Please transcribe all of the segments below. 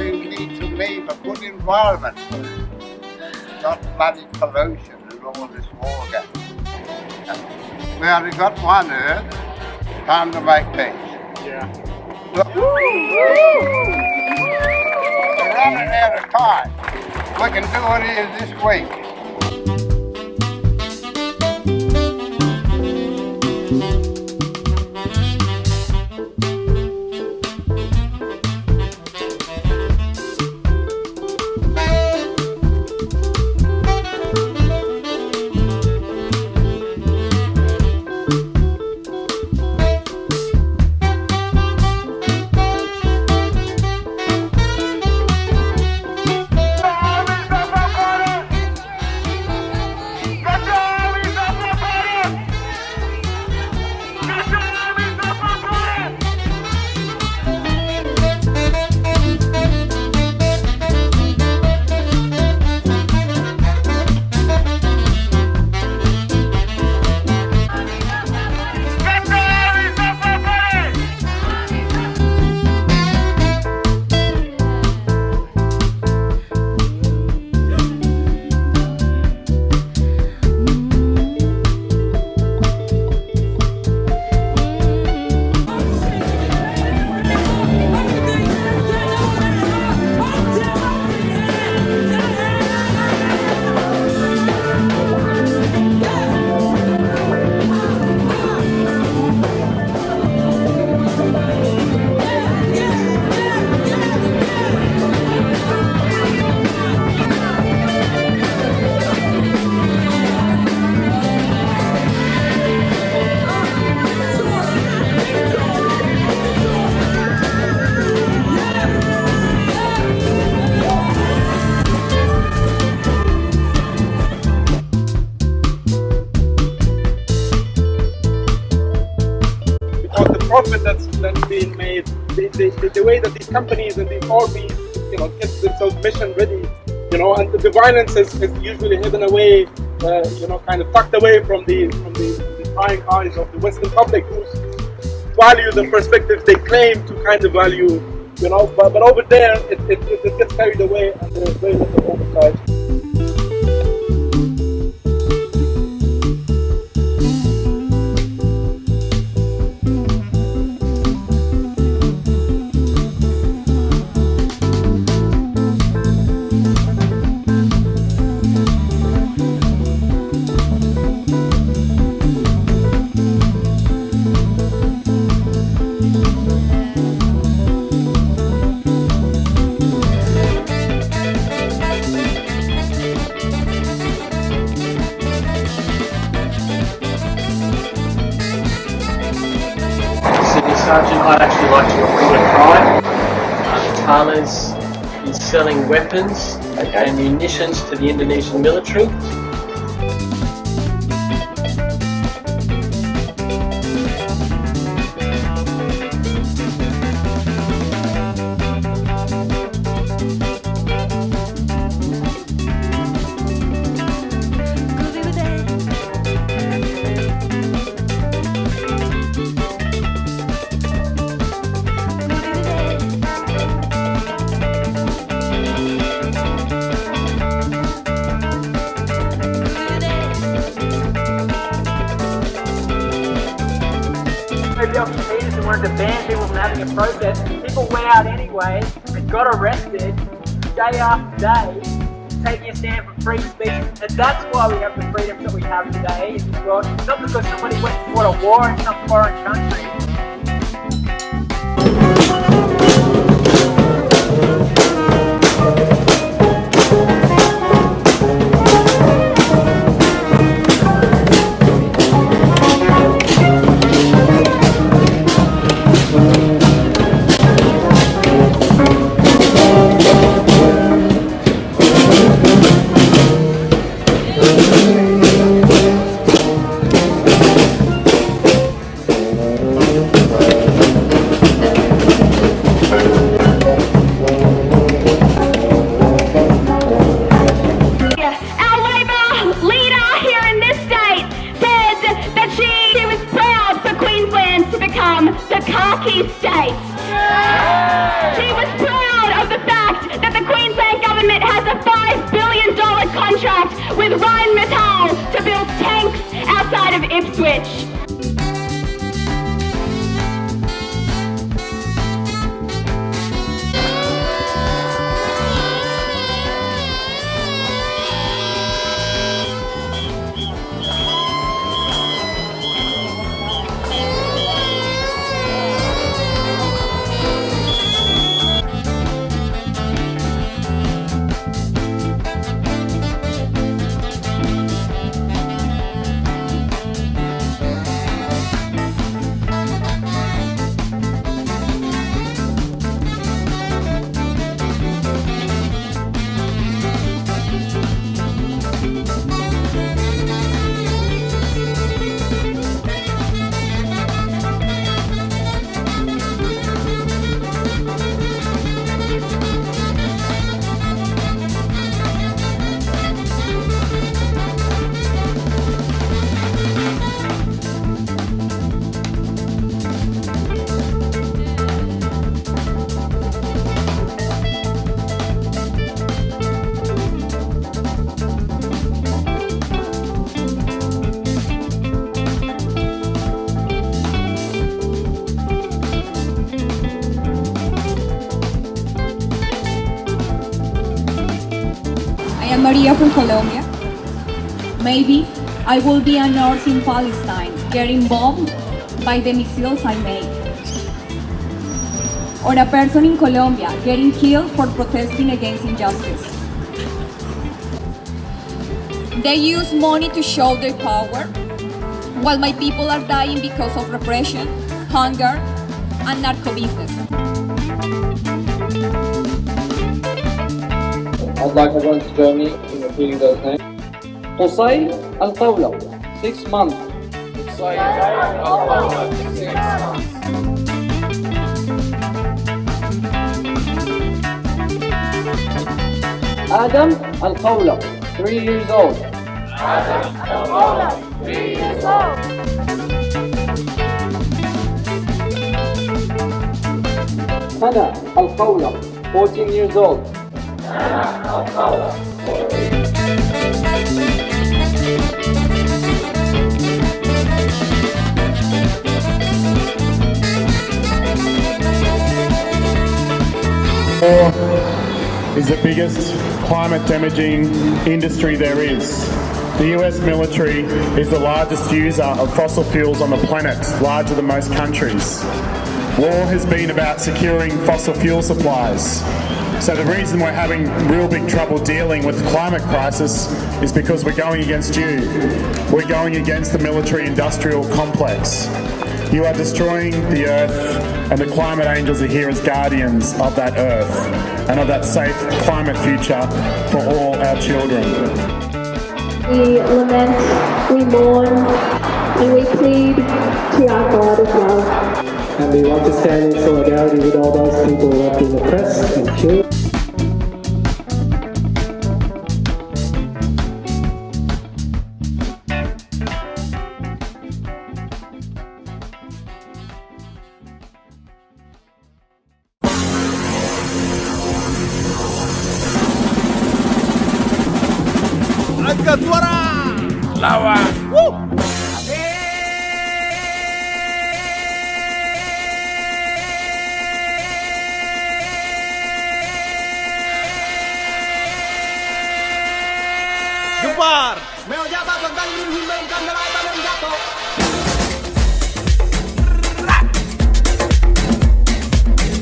we need to leave a good environment. Not bloody pollution and all this water. We only got one earth, time to make peace. Yeah. Look. We're running out of time. We can do it here this week. Profit that's that's being made, the, the, the, way that these companies and these armies, you know, get themselves mission ready, you know, and the violence is, is usually hidden away, uh, you know, kind of tucked away from the from the, the prying eyes of the Western public, whose values and perspectives they claim to kind of value, you know, but, but over there it, it, it gets carried away and there's very little oversight. I'd actually like to report a crime. Uh, Tana's is selling weapons and munitions to the Indonesian military. Opportunities and wanted to ban people from having a protest. People went out anyway and got arrested day after day, taking a stand for free speech. And that's why we have the freedoms that we have today in this world. Not because somebody went and fought a war in some foreign country. Of Am from Colombia. Maybe I will be a nurse in Palestine getting bombed by the missiles I make. Or a person in Colombia getting killed for protesting against injustice. They use money to show their power, while my people are dying because of repression, hunger, and narco business. I'd like everyone to join me in repeating those names. Qusay Al-Qawla, six months. Qusay Al-Qawla, six months. Adam Al-Qawla, three years old. Hannah Al-Qawla, 14 years old. War is the biggest climate damaging industry there is. The US military is the largest user of fossil fuels on the planet, larger than most countries. War has been about securing fossil fuel supplies. So the reason we're having real big trouble dealing with the climate crisis is because we're going against you. We're going against the military industrial complex. You are destroying the earth, and the climate angels are here as guardians of that earth and of that safe climate future for all our children. We lament, we mourn, and we plead to our God as well. And we want to stand in solidarity with all those people who have been oppressed and killed.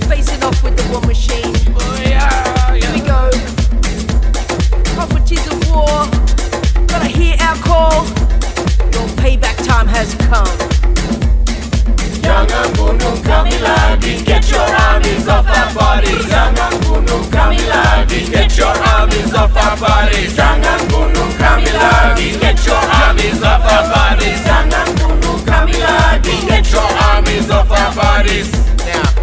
Facing off with the war machine. Oh yeah, Here we go. Properties of war. Gotta hear our call. Your payback time has come. Young and Bunum Kamiladi, get your armies off our bodies. Young and Bunum Kamiladi, get your armies off our bodies. Young and Bunum Kamiladi, get your armies off our bodies. Stand and Bunum Kamiladi, get your armies off our bodies. Now,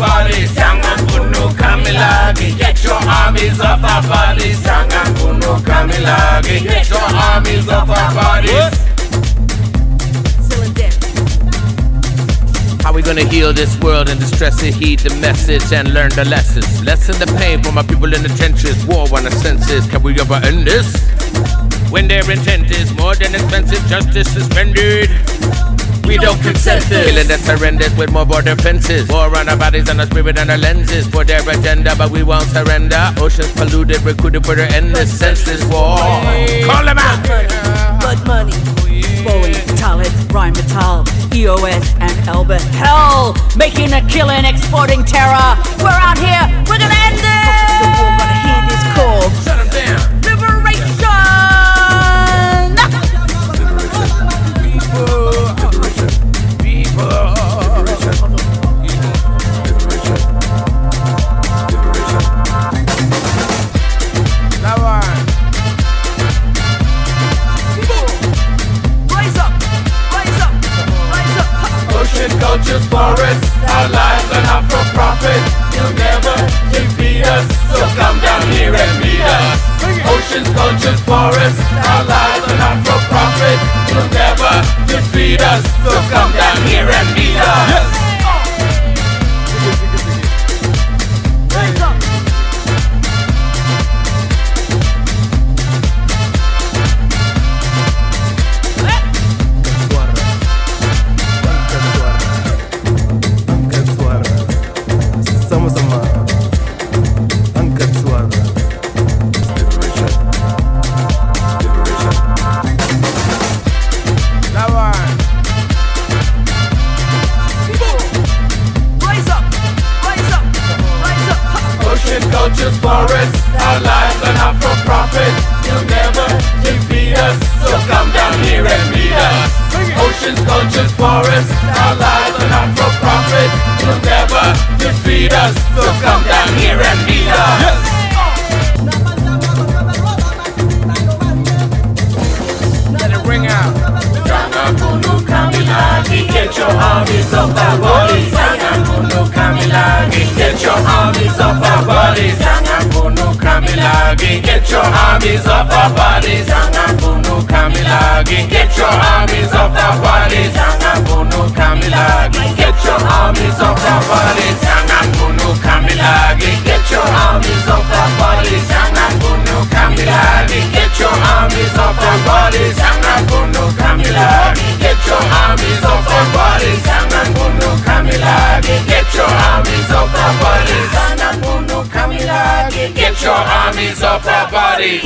armies off our bodies. Sangangunu Kamilagi, get your armies off our bodies. Sangangunu Kamilagi, get your armies off our bodies. How we gonna heal this world and distress and heed the message and learn the lessons? Lessen the pain for my people in the trenches. War on the senses. Can we ever end this? When their intent is more than expensive, justice suspended. We don't consent to killing that's horrendous with more border fences. War on our bodies and our spirit and our lenses for their agenda, but we won't surrender. Oceans polluted, recruited for their endless senseless war. Call them out. Blood money. Boeing, Thales, Rheinmetall, EOS, and Elbit. Hell, making a killing, exporting terror. We're out here. Get your armies off our bodies. Sangangunu Kamilagi, get your armies off our bodies. Sangangunu Kamilagi, get your armies off our bodies. Armies off our bodies.